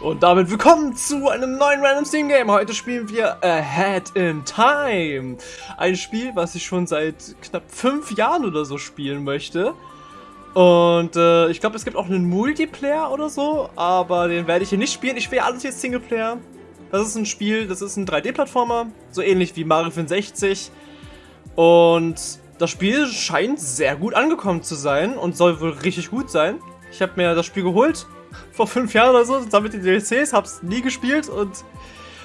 Und damit willkommen zu einem neuen Random Steam Game. Heute spielen wir Ahead in Time. Ein Spiel, was ich schon seit knapp fünf Jahren oder so spielen möchte. Und äh, ich glaube, es gibt auch einen Multiplayer oder so, aber den werde ich hier nicht spielen. Ich spiele alles jetzt Singleplayer. Das ist ein Spiel, das ist ein 3D-Plattformer, so ähnlich wie Mario 64. Und das Spiel scheint sehr gut angekommen zu sein und soll wohl richtig gut sein. Ich habe mir das Spiel geholt, vor fünf Jahren oder so, zusammen mit den DLCs, hab's nie gespielt und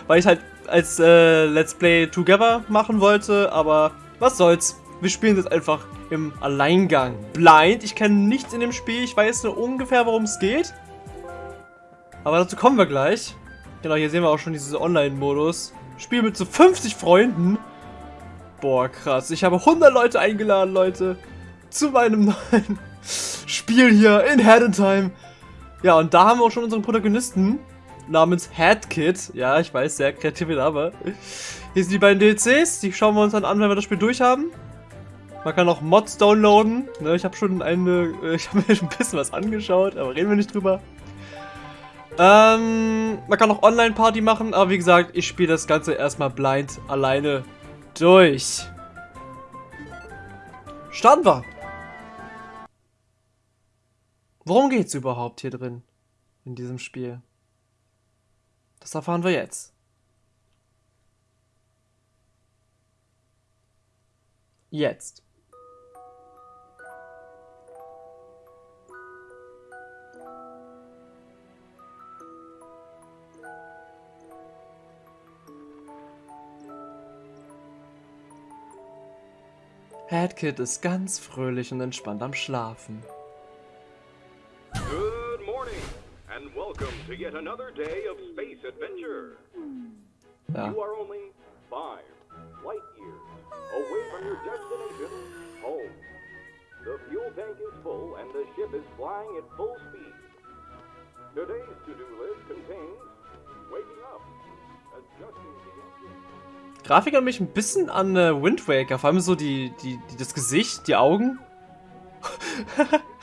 weil ich halt als äh, Let's Play Together machen wollte, aber was soll's. Wir spielen das einfach im Alleingang. Blind, ich kenne nichts in dem Spiel, ich weiß nur ungefähr, worum es geht. Aber dazu kommen wir gleich. Genau, hier sehen wir auch schon diesen Online-Modus. Spiel mit so 50 Freunden. Boah, krass. Ich habe 100 Leute eingeladen, Leute, zu meinem neuen Spiel hier in Head. Ja, und da haben wir auch schon unseren Protagonisten namens Headkit. Ja, ich weiß, sehr kreative Name. Hier sind die beiden DLCs, die schauen wir uns dann an, wenn wir das Spiel durchhaben. Man kann auch Mods downloaden. Ne, ich habe schon eine, äh, ich habe mir schon ein bisschen was angeschaut, aber reden wir nicht drüber. Ähm, man kann auch Online-Party machen, aber wie gesagt, ich spiele das Ganze erstmal blind alleine durch. Starten wir! Worum geht's überhaupt hier drin? In diesem Spiel? Das erfahren wir jetzt. Jetzt. Headkit ist ganz fröhlich und entspannt am Schlafen. To yet another day of space adventure. Ja. You are only five light years away from your destination, home. The fuel tank is full and the ship is flying at full speed. Today's to-do list contains waking up, adjusting the engine. Grafik erinnert mich ein bisschen an äh, Wind Waker, vor allem so die, die, die, das Gesicht, die Augen.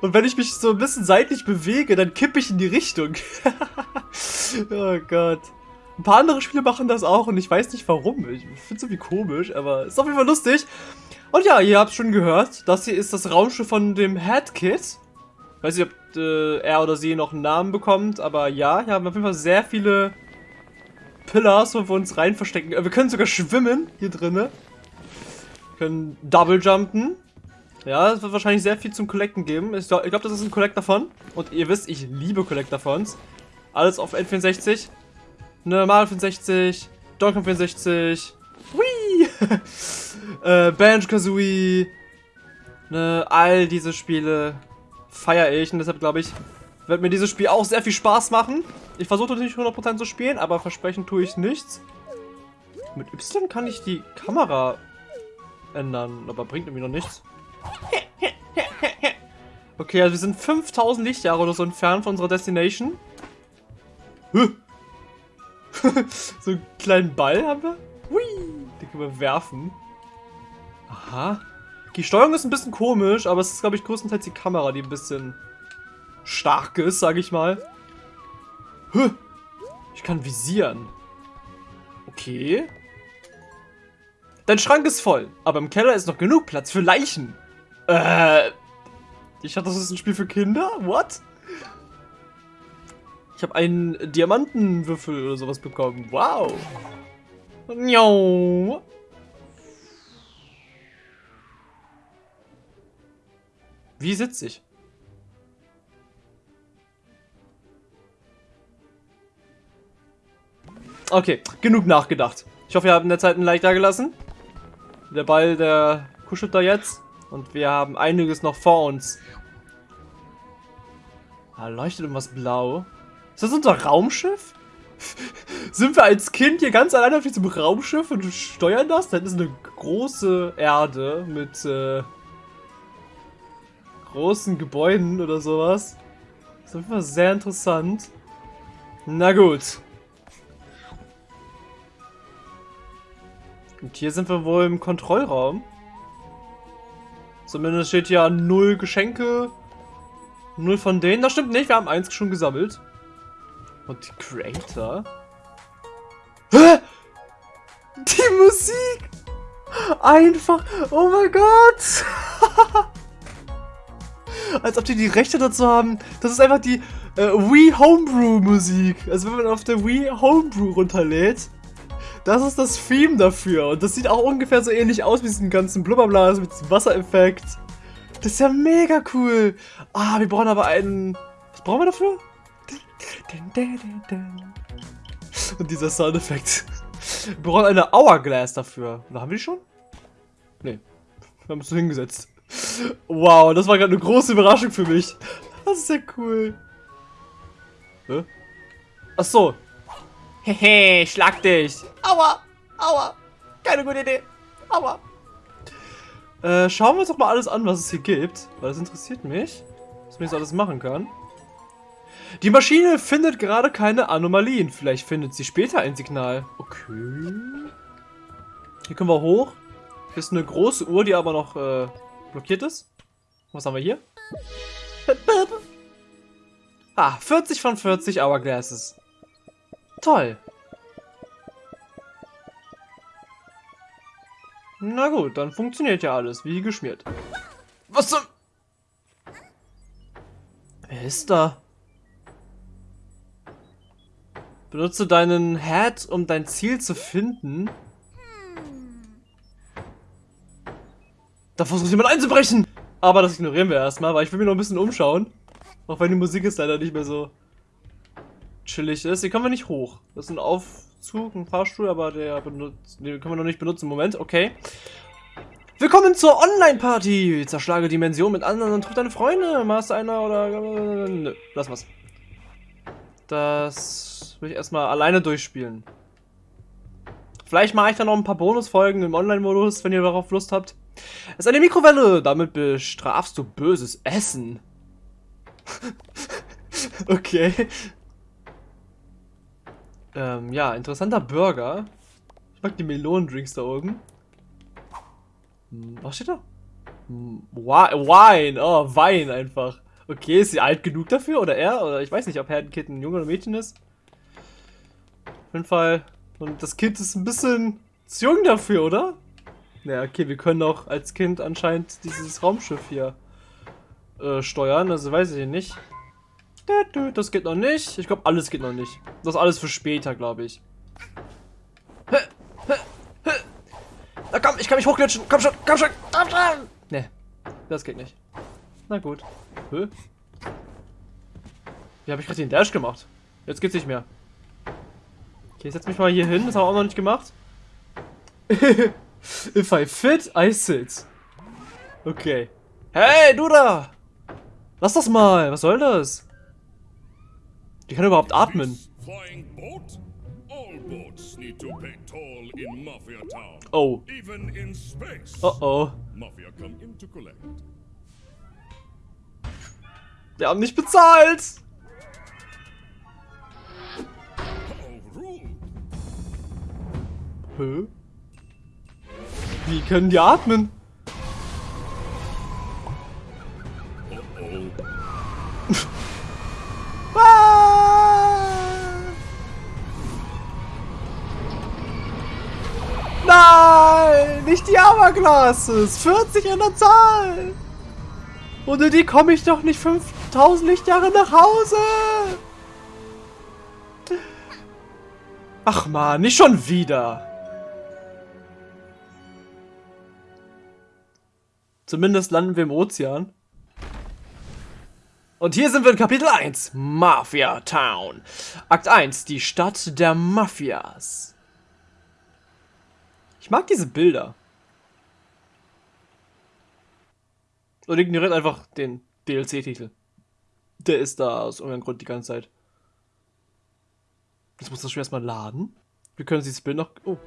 Und wenn ich mich so ein bisschen seitlich bewege, dann kippe ich in die Richtung. oh Gott. Ein paar andere Spiele machen das auch und ich weiß nicht warum. Ich finde es irgendwie komisch, aber ist auf jeden Fall lustig. Und ja, ihr habt schon gehört, das hier ist das Raumschiff von dem Headkit. Weiß nicht, ob äh, er oder sie noch einen Namen bekommt, aber ja, hier haben auf jeden Fall sehr viele Pillars, wo wir uns rein verstecken. Äh, Wir können sogar schwimmen hier drinnen. Wir können Double jumpen. Ja, es wird wahrscheinlich sehr viel zum Collecten geben. Ich glaube, glaub, das ist ein Collector von. Und ihr wisst, ich liebe Collector-Fons. Alles auf N64. Ne, Mario 64, Donkey Kong 64, Wii, äh, Banjo-Kazooie, ne, all diese Spiele feiere ich und deshalb glaube ich, wird mir dieses Spiel auch sehr viel Spaß machen. Ich versuche natürlich 100% zu spielen, aber versprechen tue ich nichts. Mit Y kann ich die Kamera ändern, aber bringt irgendwie noch nichts. Okay, also wir sind 5000 Lichtjahre oder so entfernt von unserer Destination. So einen kleinen Ball haben wir. Hui, den können wir werfen. Aha. Die Steuerung ist ein bisschen komisch, aber es ist, glaube ich, größtenteils die Kamera, die ein bisschen stark ist, sage ich mal. Ich kann visieren. Okay. Dein Schrank ist voll, aber im Keller ist noch genug Platz für Leichen. Äh. Ich dachte, das ist ein Spiel für Kinder? What? Ich habe einen Diamantenwürfel oder sowas bekommen. Wow. Njau. Wie sitze ich? Okay, genug nachgedacht. Ich hoffe, ihr habt in der Zeit ein Like da gelassen. Der Ball, der kuschelt da jetzt. Und wir haben einiges noch vor uns. Da leuchtet irgendwas blau. Ist das unser Raumschiff? Sind wir als Kind hier ganz alleine auf diesem Raumschiff und steuern das? Das ist eine große Erde mit äh, großen Gebäuden oder sowas. Das ist auf jeden Fall sehr interessant. Na gut. Und hier sind wir wohl im Kontrollraum. Zumindest steht hier null Geschenke. Null von denen. Das stimmt nicht, wir haben eins schon gesammelt. Und die Creator? Hä? Die Musik! Einfach, oh mein Gott! Als ob die die Rechte dazu haben. Das ist einfach die äh, Wii Homebrew Musik. Also wenn man auf der Wii Homebrew runterlädt, das ist das Theme dafür. Und das sieht auch ungefähr so ähnlich aus wie diesen ganzen Blubberblas mit diesem Wassereffekt. Das ist ja mega cool. Ah, wir brauchen aber einen... Was brauchen wir dafür? Und dieser Soundeffekt. Wir brauchen eine Hourglass dafür. Oder haben wir die schon? Nee. Wir haben es so hingesetzt. Wow, das war gerade eine große Überraschung für mich. Das ist ja cool. Hä? Ach so. Hehe, schlag dich. Aua, aua. Keine gute Idee. Aua. Äh, schauen wir uns doch mal alles an, was es hier gibt. Weil das interessiert mich. Was man jetzt alles machen kann. Die Maschine findet gerade keine Anomalien. Vielleicht findet sie später ein Signal. Okay. Hier können wir hoch. Hier ist eine große Uhr, die aber noch äh, blockiert ist. Was haben wir hier? Ah, 40 von 40 Hourglasses. Toll. Na gut, dann funktioniert ja alles, wie geschmiert. Was zum... Wer ist da? Benutze deinen Hat, um dein Ziel zu finden. Da versucht jemand einzubrechen. Aber das ignorieren wir erstmal, weil ich will mir noch ein bisschen umschauen. Auch wenn die Musik ist leider nicht mehr so chillig ist. Hier kommen wir nicht hoch. Das ist ein Aufzug, ein Fahrstuhl, aber der benutzt, den können wir noch nicht benutzen. Moment, okay. Willkommen zur Online-Party. Zerschlage Dimension mit anderen und triff deine Freunde. Machst einer oder... Nö, lass was. Das will ich erstmal alleine durchspielen. Vielleicht mache ich dann noch ein paar Bonusfolgen im Online-Modus, wenn ihr darauf Lust habt. Es ist eine Mikrowelle. Damit bestrafst du böses Essen. okay. Ähm, ja, interessanter Burger. Ich mag die Melonendrinks da oben. Hm, was steht da? Hm, Wine. Oh, Wein einfach. Okay, ist sie alt genug dafür? Oder er? Oder ich weiß nicht, ob Herdenkind ein Junge oder Mädchen ist. Auf jeden Fall. Und das Kind ist ein bisschen zu jung dafür, oder? Ja, okay, wir können auch als Kind anscheinend dieses Raumschiff hier äh, steuern. Also weiß ich nicht. Das geht noch nicht. Ich glaube, alles geht noch nicht. Das ist alles für später, glaube ich. Na komm, ich kann mich hochglitschen. Komm schon, komm schon, komm schon. Ne, das geht nicht. Na gut. Hä? Wie habe ich gerade den Dash gemacht? Jetzt geht's nicht mehr. Okay, ich setz mich mal hier hin. Das haben wir auch noch nicht gemacht. If I fit, I sit. Okay. Hey, du da! Lass das mal. Was soll das? Die kann überhaupt atmen. Oh. Oh oh. Wir haben nicht bezahlt. Hä? Wie können die atmen? Nein, nicht die Hourglasses. 40 in der Zahl. Ohne die komme ich doch nicht 5000 Lichtjahre nach Hause. Ach man, nicht schon wieder. Zumindest landen wir im Ozean. Und hier sind wir in Kapitel 1, Mafia Town. Akt 1, die Stadt der Mafias. Ich mag diese Bilder. Und ignoriert einfach den DLC-Titel. Der ist da aus irgendeinem Grund die ganze Zeit. Jetzt muss das Spiel erstmal laden. Wir können dieses Bild noch... Oh.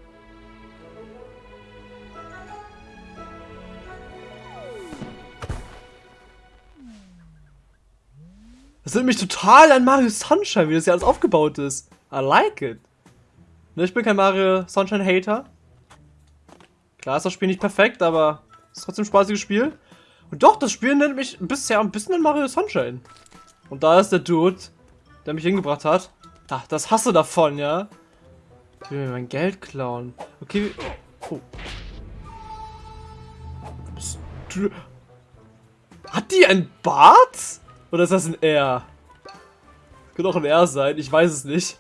Das erinnert mich total an Mario Sunshine, wie das hier alles aufgebaut ist. I like it. Ne, ich bin kein Mario Sunshine Hater. Klar ist das Spiel nicht perfekt, aber es ist trotzdem ein spaßiges Spiel. Und doch, das Spiel nennt mich bisher ein bisschen an Mario Sunshine. Und da ist der Dude, der mich hingebracht hat. Ach, das hast du davon, ja? Ich will mir mein Geld klauen. Okay. Oh. Hat die ein Bart? Oder ist das ein R? Könnte auch ein R sein, ich weiß es nicht.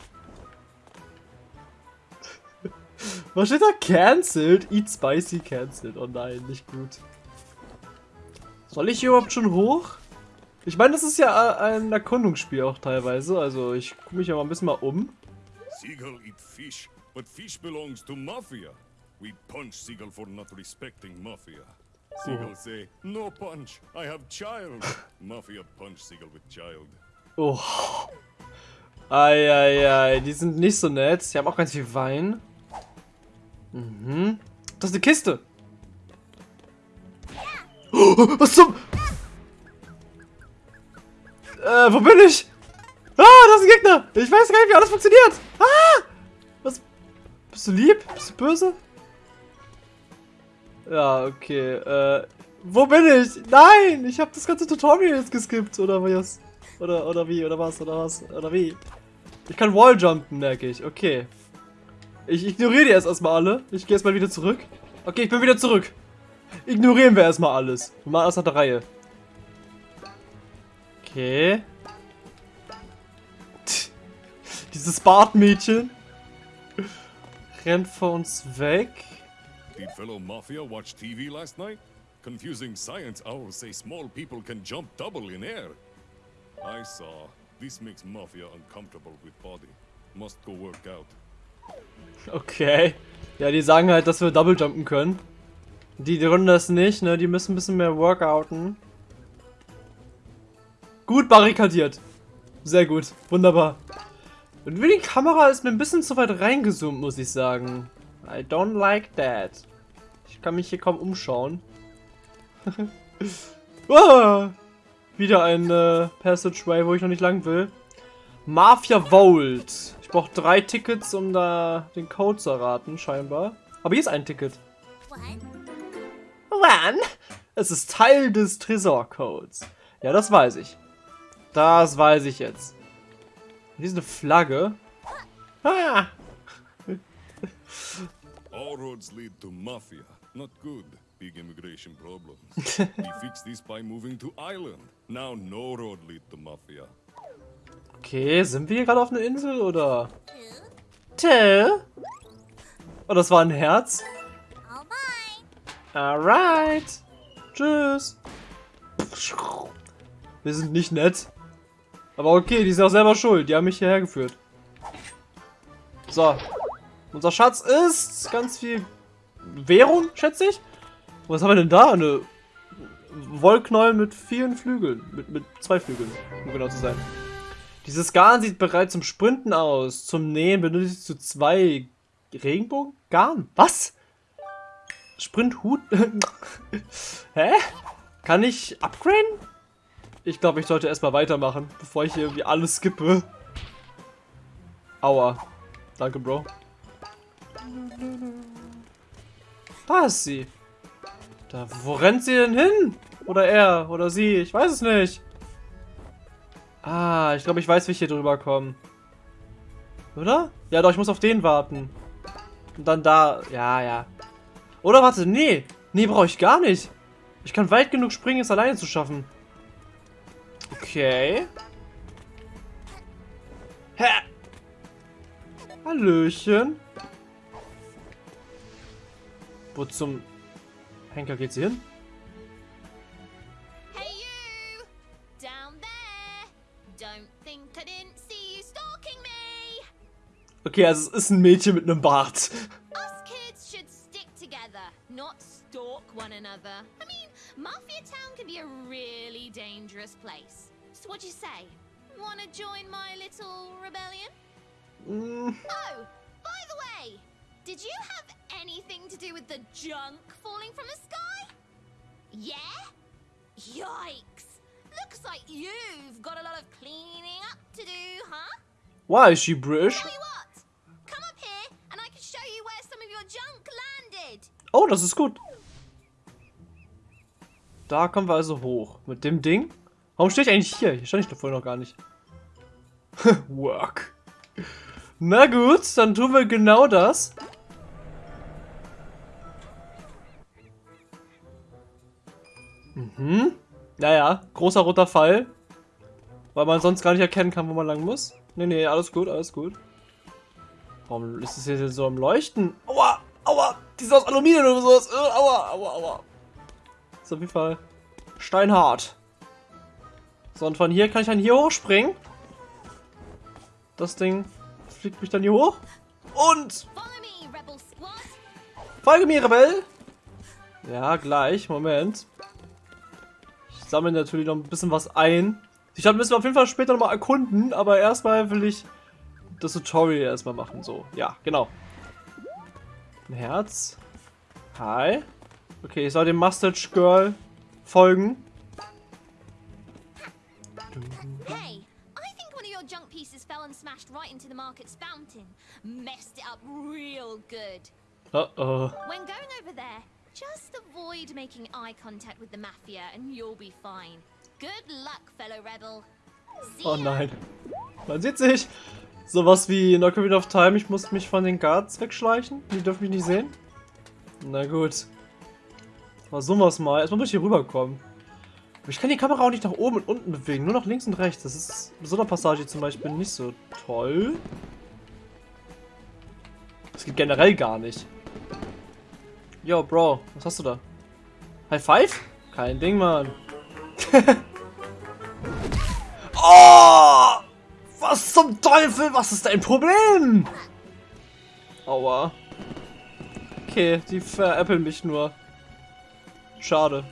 Was steht da? Cancelled? Eat spicy cancelled. Oh nein, nicht gut. Soll ich hier überhaupt schon hoch? Ich meine, das ist ja äh, ein Erkundungsspiel auch teilweise. Also ich gucke mich ja mal ein bisschen mal um. Seagull eat fish, but fish belongs to Mafia. We punch Seagull for not respecting Mafia. Seagull say, no punch, I have child. Mafia punch Seagull with child. Oh. Eieiei, die sind nicht so nett. Die haben auch ganz viel Wein. Mhm. Das ist eine Kiste. Oh, was zum... Äh, wo bin ich? Ah, das ist ein Gegner. Ich weiß gar nicht, wie alles funktioniert. Ah! Was? Bist du lieb? Bist du böse? Ja, okay. Äh, wo bin ich? Nein, ich habe das ganze Tutorial jetzt geskippt, oder was? Oder, oder wie, oder was, oder was, oder wie? Ich kann Walljumpen, merke ich. Okay. Ich ignoriere die erst erstmal alle. Ich gehe erstmal wieder zurück. Okay, ich bin wieder zurück. Ignorieren wir erstmal alles. Wir machen alles nach der Reihe. Okay. Tch. Dieses Bartmädchen rennt vor uns weg. Did fellow Mafia watch TV last night? Confusing science owls say small people can jump double in air. I saw. This makes Mafia uncomfortable with body. Must go work out. Okay. Ja, die sagen halt, dass wir Double jumpen können. Die, die können das nicht, ne? Die müssen ein bisschen mehr workouten. Gut barrikadiert. Sehr gut. Wunderbar. Und wie die Kamera ist mir ein bisschen zu weit reingezoomt, muss ich sagen. I don't like that. Ich kann mich hier kaum umschauen. ah, wieder ein äh, Passageway, wo ich noch nicht lang will. Mafia Vault. Ich brauche drei Tickets, um da den Code zu erraten, scheinbar. Aber hier ist ein Ticket. One? Es ist Teil des Tresorcodes. Ja, das weiß ich. Das weiß ich jetzt. Hier ist eine Flagge. Ah! All roads lead to Mafia. Not good. Big immigration problems. we fixed this by moving to island. Now no road lead to Mafia. Okay, sind wir hier gerade auf einer Insel oder? Two? Oh, das war ein Herz. Alright. Tschüss. Wir sind nicht nett. Aber okay, die sind auch selber schuld. Die haben mich hierher geführt. So. Unser Schatz ist ganz viel Währung, schätze ich. Was haben wir denn da? Eine Wollknäuel mit vielen Flügeln. Mit, mit zwei Flügeln, um genau zu sein. Dieses Garn sieht bereit zum Sprinten aus. Zum Nähen benötigst du zwei Regenbogengarn. Was? Sprinthut? Hä? Kann ich upgraden? Ich glaube, ich sollte erstmal weitermachen, bevor ich hier irgendwie alles skippe. Aua. Danke, Bro. Da ist sie. Da, wo rennt sie denn hin? Oder er, oder sie, ich weiß es nicht. Ah, ich glaube, ich weiß, wie ich hier drüber komme. Oder? Ja, doch, ich muss auf den warten. Und dann da, ja, ja. Oder warte, nee. Nee, brauche ich gar nicht. Ich kann weit genug springen, es alleine zu schaffen. Okay. Hä? Hallöchen. Wo zum Henker geht sie hin? Okay, also es ist ein Mädchen mit einem Bart. Us kids should stick together, not stalk one another. I mean, Mafia Town can be a really dangerous place. So what'd you say? Wanna join my little rebellion? Mm, Oh, by the way, did you have anything to do with the junk falling from the sky? Yeah? Yikes! Looks like you've got a lot of cleaning up to do, huh? why is she British? Tell you what, come up here and I can show you where some of your junk landed. Oh, das ist gut. Da kommen wir also hoch. Mit dem Ding? Warum stehe ich eigentlich hier? Hier stand ich doch vorher noch gar nicht. Work. Na gut, dann tun wir genau das. Mhm. Naja, großer roter Fall. Weil man sonst gar nicht erkennen kann, wo man lang muss. Nee, nee, alles gut, alles gut. Warum ist es hier so am Leuchten? Aua, die ist aus Aluminium oder sowas. Äh, aua, aua, aua. Ist auf jeden Fall steinhart. So, und von hier kann ich dann hier hochspringen. Das Ding fliegt mich dann hier hoch. Und folge mir, Rebell. Ja, gleich. Moment. Ich sammle natürlich noch ein bisschen was ein. Die Stadt müssen wir auf jeden Fall später nochmal erkunden, aber erstmal will ich das Tutorial erstmal machen. So, ja, genau. Ein Herz. Hi. Okay, ich soll dem Mustache Girl folgen. Hey, I think one of your junk pieces fell and smashed right into the market's fountain. Messed it up real good. Uh oh. When going over there, just avoid making eye contact with the Mafia and you'll be fine. Good luck, fellow rebel. Oh nein. Man sieht sich. Sowas wie in Ocarina of Time, ich muss mich von den Guards wegschleichen. Die dürfen mich nicht sehen. Na gut. Versuchen wir es mal. Erstmal muss ich hier rüberkommen. Aber ich kann die Kamera auch nicht nach oben und unten bewegen, nur nach links und rechts. Das ist in so einer Passage zum Beispiel nicht so toll. Das geht generell gar nicht. Yo, Bro, was hast du da? High Five? Kein Ding, Mann. oh! Was zum Teufel? Was ist dein Problem? Aua. Okay, die veräppeln mich nur. Schade.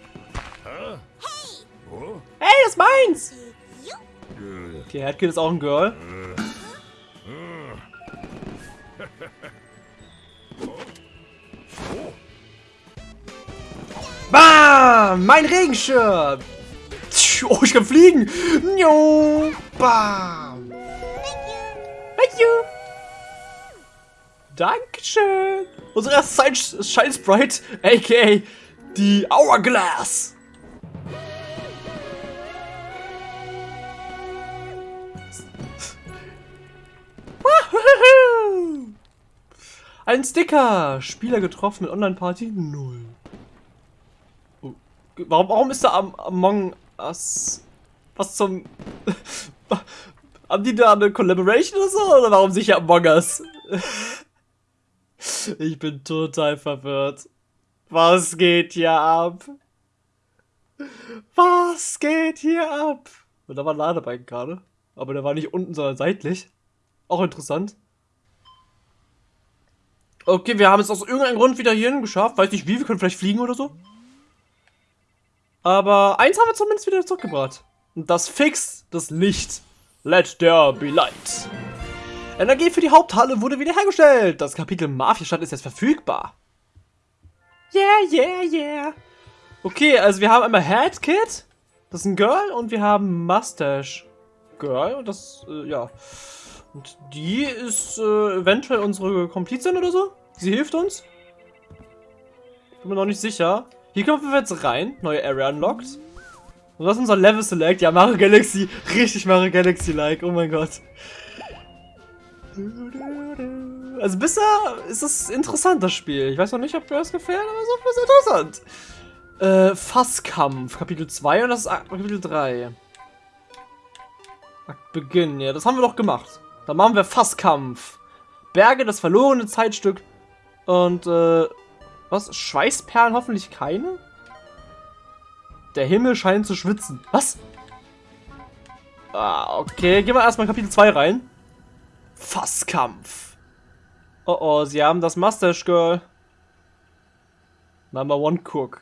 Hey, das ist meins! Okay, Headkid ist auch ein Girl. Bam! Mein Regenschirm! Oh, ich kann fliegen! Jo! Bam! Thank you! Dankeschön! Unsere erste Shine- Sprite, aka die Hourglass! Ein Sticker! Spieler getroffen mit Online-Party 0. Oh, Warum, warum ist da am Among Us? Was zum. Haben die da eine Collaboration oder so? Oder warum sicher Among Us? ich bin total verwirrt. Was geht hier ab? Was geht hier ab? Und da war ein Ladebalken gerade. Aber der war nicht unten, sondern seitlich. Auch interessant. Okay, wir haben es aus irgendeinem Grund wieder hierhin geschafft. Weiß nicht wie, wir können vielleicht fliegen oder so. Aber eins haben wir zumindest wieder zurückgebracht. Und das fixt das Licht. Let there be light. Energie für die Haupthalle wurde wiederhergestellt. Das Kapitel Mafia-Stadt ist jetzt verfügbar. Yeah, yeah, yeah. Okay, also wir haben einmal Head Kid. Das ist ein Girl. Und wir haben Mustache Girl. Und das, äh, ja. Und die ist äh, eventuell unsere Komplizin oder so. Sie hilft uns. Bin mir noch nicht sicher. Hier kommen wir jetzt rein. Neue Area unlocked. Und das ist unser Level Select. Ja, Mario Galaxy. Richtig Mario Galaxy-like. Oh mein Gott. Also bisher ist es interessant, das Spiel. Ich weiß noch nicht, ob mir das gefällt, aber so ist es interessant. Äh, Fasskampf, Kapitel 2 und das ist Kapitel 3. Akt Beginn, ja, das haben wir doch gemacht. Dann machen wir Fasskampf. Berge, das verlorene Zeitstück. Und, äh, was? Schweißperlen hoffentlich keine? Der Himmel scheint zu schwitzen. Was? Ah, okay. Gehen wir erstmal Kapitel 2 rein. Fasskampf. Oh oh, sie haben das Mustache Girl. Number One Cook.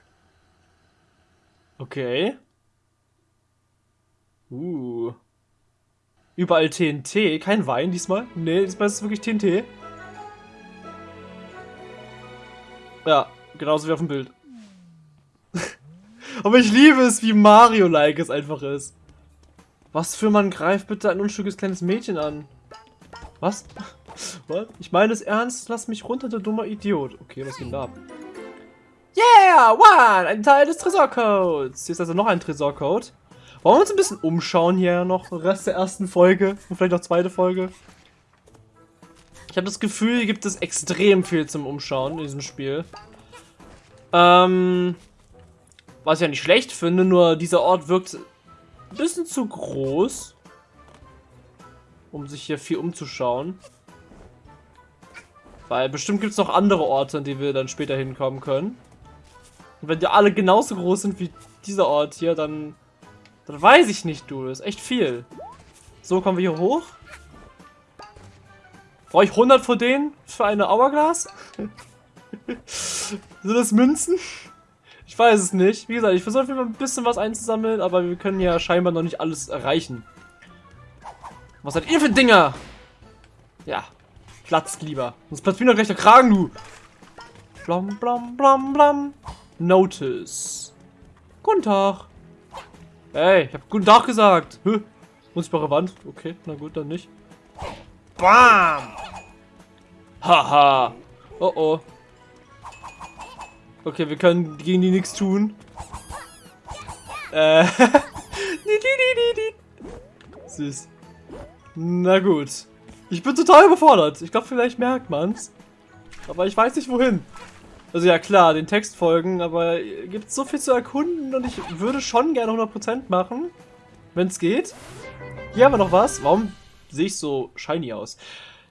Okay. Uh. Überall TNT. Kein Wein diesmal. Nee, diesmal ist es wirklich TNT. Ja, genauso wie auf dem Bild. Aber ich liebe es, wie Mario-like es einfach ist. Was für man greift bitte ein unschuldiges kleines Mädchen an? Was? Was? Ich meine es ernst, lass mich runter, du dummer Idiot. Okay, was geht da ab? Yeah, one! Ein Teil des Tresorcodes. Hier ist also noch ein Tresorcode. Wollen wir uns ein bisschen umschauen hier noch? Rest der ersten Folge und vielleicht noch zweite Folge. Ich habe das Gefühl, hier gibt es extrem viel zum Umschauen in diesem Spiel. Ähm, was ich ja nicht schlecht finde, nur dieser Ort wirkt ein bisschen zu groß, um sich hier viel umzuschauen. Weil bestimmt gibt es noch andere Orte, an die wir dann später hinkommen können. Und wenn die alle genauso groß sind wie dieser Ort hier, dann, dann weiß ich nicht, du. Das ist echt viel. So, kommen wir hier hoch. Brauche ich 100 von denen für eine Hourglass? Sind das Münzen? Ich weiß es nicht. Wie gesagt, ich versuche ein bisschen was einzusammeln, aber wir können ja scheinbar noch nicht alles erreichen. Was seid ihr für Dinger? Ja, platzt lieber. Sonst platzt mir noch gleich der Kragen, du. Blam, blam, blam, blam. Notice. Guten Tag. Hey, ich hab guten Tag gesagt. Hä? Unsichtbare Wand. Okay, na gut, dann nicht. Bam! Haha. Oh oh. Okay, wir können gegen die nichts tun. Äh. Süß. Na gut. Ich bin total überfordert. Ich glaube, vielleicht merkt man's. Aber ich weiß nicht wohin. Also ja klar, den Text folgen, aber gibt so viel zu erkunden und ich würde schon gerne 100% machen, wenn es geht. Hier haben wir noch was. Warum sehe ich so shiny aus?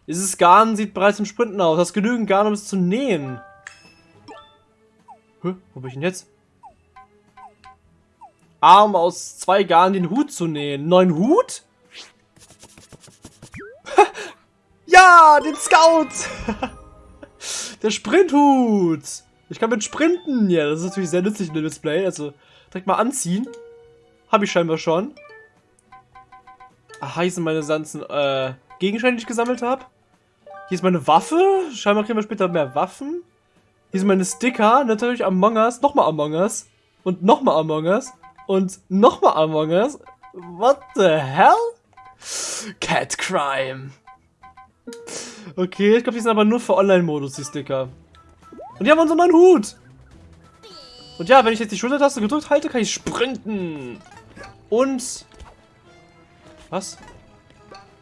Dieses Garn sieht bereits im Sprinten aus. Hast genügend Garn, um es zu nähen. Hä? Wo bin ich denn jetzt? Arm aus zwei Garn den Hut zu nähen. Neuen Hut? ja, den Scout! Der Sprinthut! Ich kann mit sprinten. Ja, das ist natürlich sehr nützlich in dem Display. Also, direkt mal anziehen. Habe ich scheinbar schon. Aha, hier sind meine ganzen äh, Gegenstände, die ich gesammelt habe. Hier ist meine Waffe. Scheinbar kriegen wir später mehr Waffen. Hier sind meine Sticker. Natürlich Among Us. Nochmal Among Us. Und nochmal Among Us. Und nochmal Among Us. What the hell? Cat Crime. Okay, ich glaube, die sind aber nur für Online-Modus, die Sticker. Und die haben unseren neuen Hut. Und ja, wenn ich jetzt die Schultertaste gedrückt halte, kann ich sprinten. Und... Was?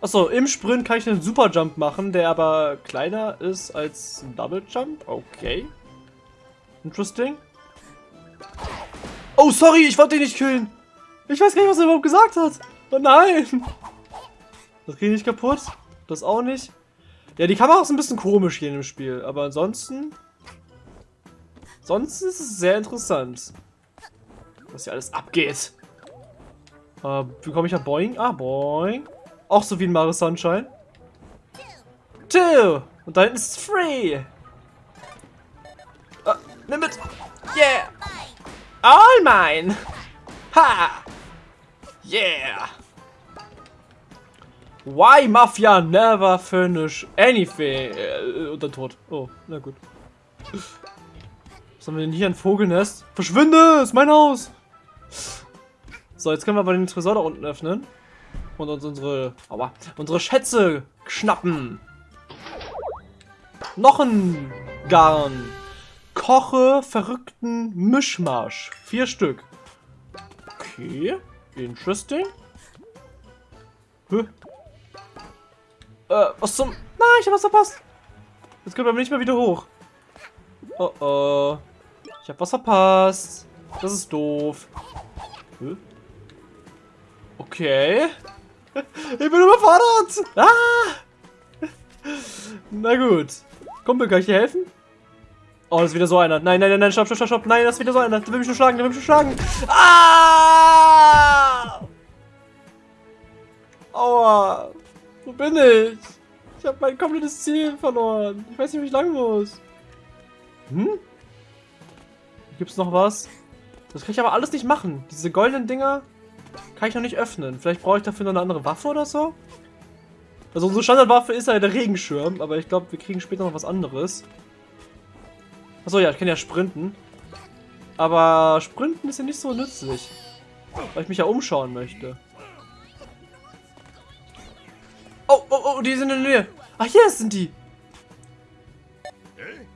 Achso, im Sprint kann ich einen Super Jump machen, der aber kleiner ist als ein Double Jump. Okay. Interesting. Oh, sorry, ich wollte ihn nicht killen. Ich weiß gar nicht, was er überhaupt gesagt hat. Oh nein. Das geht nicht kaputt. Das auch nicht. Ja, die Kamera ist ein bisschen komisch hier in dem Spiel. Aber ansonsten... Sonst ist es sehr interessant. Was hier alles abgeht. Äh, wie komme ich an Boing? Ah, Boing. Auch so wie in Mario Sunshine. Two. Und da hinten ist Free. Nimm mit. Yeah. All mine. Ha. Yeah. Why Mafia never finish anything? Äh, dann tot. Oh, na gut. Was haben wir denn hier? Ein Vogelnest? Verschwinde! Ist mein Haus! So, jetzt können wir aber den Tresor da unten öffnen. Und uns unsere, aua, unsere Schätze schnappen. Noch ein Garn. Koche verrückten Mischmasch. Vier Stück. Okay. Interesting. Hä? Äh, was zum... Nein, ich hab was verpasst. Jetzt können wir nicht mehr wieder hoch. Oh oh. Ich hab was verpasst. Das ist doof. Okay. Ich bin überfordert. Ah! Na gut. Kumpel, kann ich dir helfen? Oh, das ist wieder so einer. Nein, nein, nein, nein, stopp, stopp, stopp, stopp. Nein, das ist wieder so einer. Der will mich schon schlagen, der will mich schon schlagen. Ah! Aua. Wo bin ich? Ich habe mein komplettes Ziel verloren. Ich weiß nicht, wie ich lang muss. Hm? Gibt's noch was? Das kann ich aber alles nicht machen. Diese goldenen Dinger kann ich noch nicht öffnen. Vielleicht brauche ich dafür noch eine andere Waffe oder so? Also unsere Standardwaffe ist ja der Regenschirm, aber ich glaube, wir kriegen später noch was anderes. Achso, ja, ich kann ja sprinten. Aber sprinten ist ja nicht so nützlich. Weil ich mich ja umschauen möchte. Oh, oh, oh, die sind in der Nähe. Ach, hier sind die. Hey?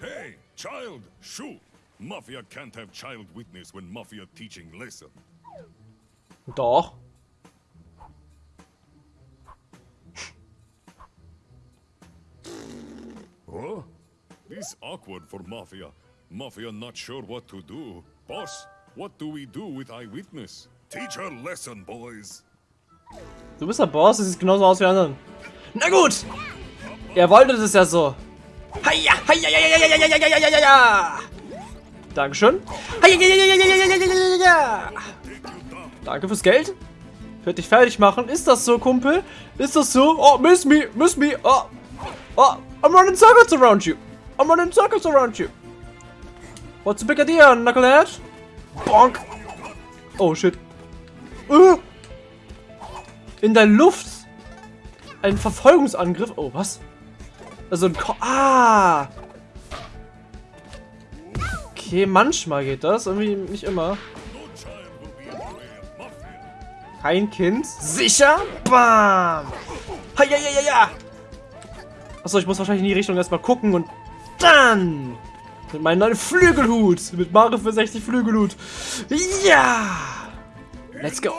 hey, child, shoo. Mafia can't have child witness when Mafia teaching lesson. Doch. Huh? This awkward for Mafia. Mafia not sure what to do. Boss, what do we do with eyewitness? Teach her lesson, boys. Du bist der Boss, das sieht genauso aus wie anderen. Na gut! Er wollte das ja so. Heia, heia, heia, heia, heia, heia, heia, heia. Dankeschön. Heia, heia, heia, heia, heia. Danke fürs Geld. Ich werde dich fertig machen. Ist das so, Kumpel? Ist das so? Oh, miss me, miss me. Oh, oh, I'm running circles around you. I'm running circles around you. What's the big idea, Knucklehead? Bonk. Oh, shit. Uh. In der Luft. Ein Verfolgungsangriff. Oh, was? Also ein Ko Ah. Okay, manchmal geht das. Irgendwie nicht immer. Kein Kind. Sicher? Bam. Ha, ja, ja, ja, ja. Achso, ich muss wahrscheinlich in die Richtung erstmal gucken und dann mit meinem neuen Flügelhut. Mit Mario für 60 Flügelhut. Ja. Let's go.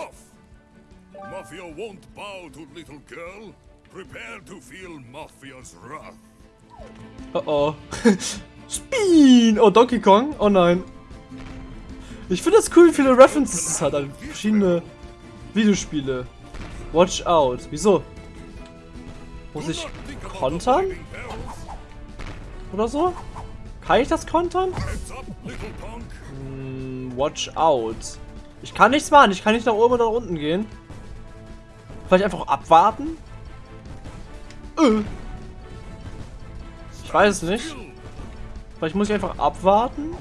Mafia won't bow to little girl. Prepare to feel Mafia's wrath. Oh oh. Spin! Oh, Donkey Kong? Oh nein. Ich finde das cool, wie viele References es hat an verschiedene Videospiele. Watch out. Wieso? Muss ich kontern? Oder so? Kann ich das kontern? Hm, Watch out. Ich kann nichts machen. Ich kann nicht nach oben oder nach unten gehen. Vielleicht einfach abwarten? Äh. Ich weiß es nicht. Vielleicht muss ich einfach abwarten.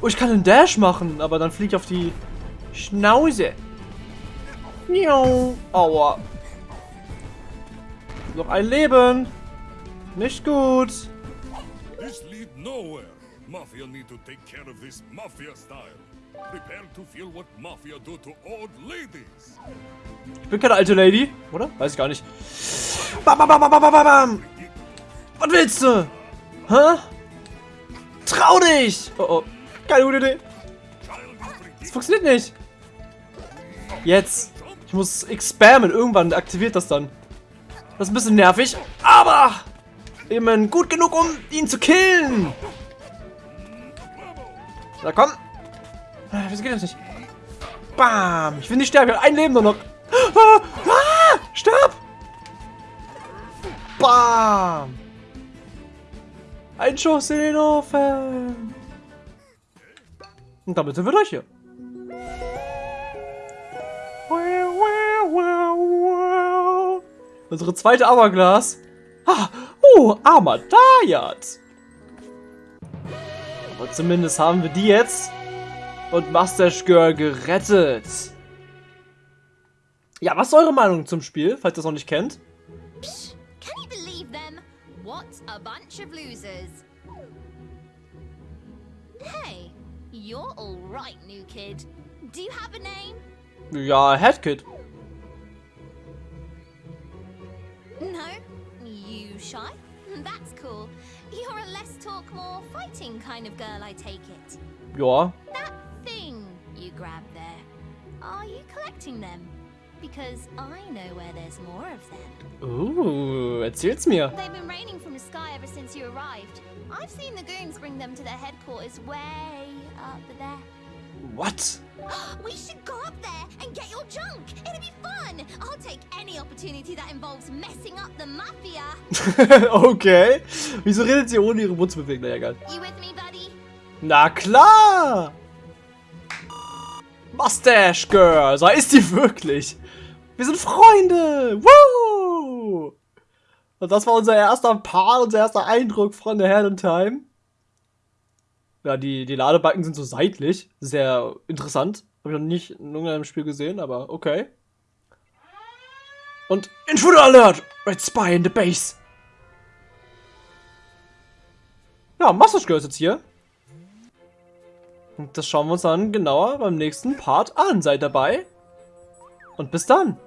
Oh, ich kann einen Dash machen, aber dann fliege ich auf die Schnauze. Miau. Aua. Noch ein Leben. Nicht gut. This lead nowhere. Mafia need to take care of this Mafia style. Prepare to feel what Mafia do to old ladies. Ich bin keine alte Lady, oder? Weiß ich gar nicht. Bam, bam, bam, bam, bam, bam. Was willst du? Hä? Trau dich! Oh oh. Keine gute Idee. Das funktioniert nicht. Jetzt. Ich muss spammen. Irgendwann aktiviert das dann. Das ist ein bisschen nervig. Aber eben gut genug, um ihn zu killen. Na komm. Ah, Wieso geht das nicht? Bam. Ich will nicht sterben. Ich habe ein Leben nur noch. Ah, ah, stirb. Bam. Ein Schuss in den Ofen. Und damit sind wir durch hier. Unsere zweite Hourglass. Ah, oh, Armadayat. Aber zumindest haben wir die jetzt. Und Mustache Girl gerettet. Ja, was ist eure Meinung zum Spiel, falls ihr es noch nicht kennt? Psh, can you believe them? What a bunch of losers. Hey, you're all right, new kid. Do you have a name? Ja, Headkid. No? You shy? That's cool. You're a less talk, more fighting kind of girl, I take it. You are? That thing you grabbed there, are you collecting them? Because I know where there's more of them. Uh, erzähl's mir. They've been raining from the sky ever since you arrived. I've seen the goons bring them to their headquarters way up there. What? we should go up there and get your junk. It'll be fun. I'll take any opportunity that involves messing up the mafia. okay. Wieso redet sie ohne ihre Mund zu bewegen? Naja, egal. You with me, buddy? Na klar! Mustache Girl, so ist die wirklich. Wir sind Freunde. Woo! Und das war unser erster Part, unser erster Eindruck von der in Time. Ja, die, die Ladebalken sind so seitlich. Sehr interessant. Habe ich noch nicht in irgendeinem Spiel gesehen, aber okay. Und Intruder Alert! Red Spy in the Base. Ja, Mustache ist jetzt hier. Und das schauen wir uns dann genauer beim nächsten Part an. Seid dabei. Und bis dann.